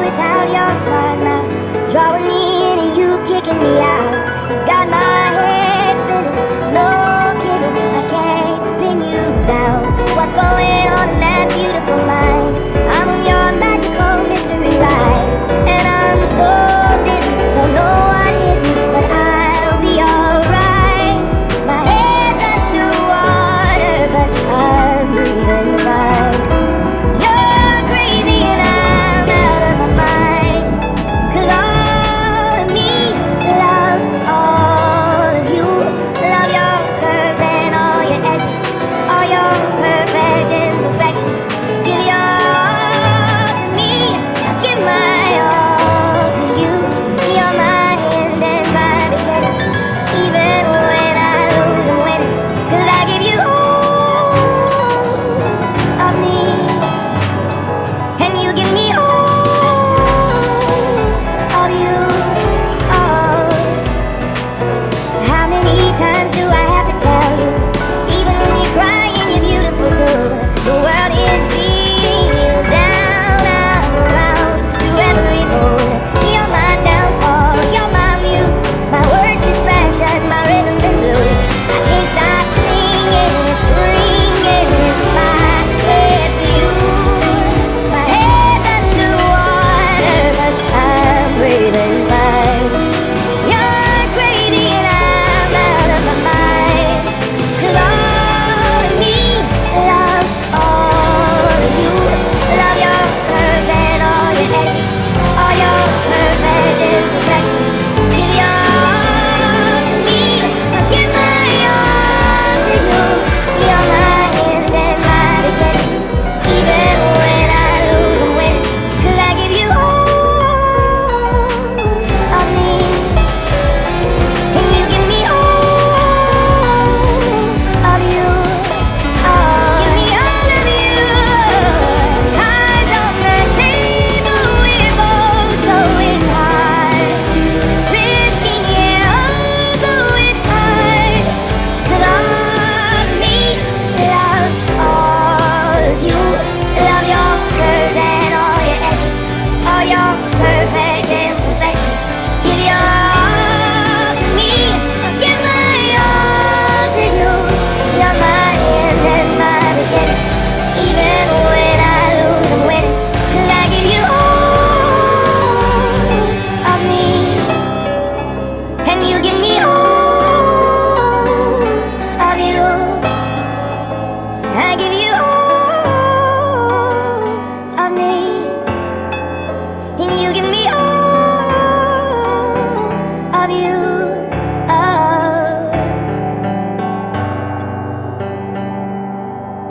without your smart mouth. Drawing me in and you kicking me out. you.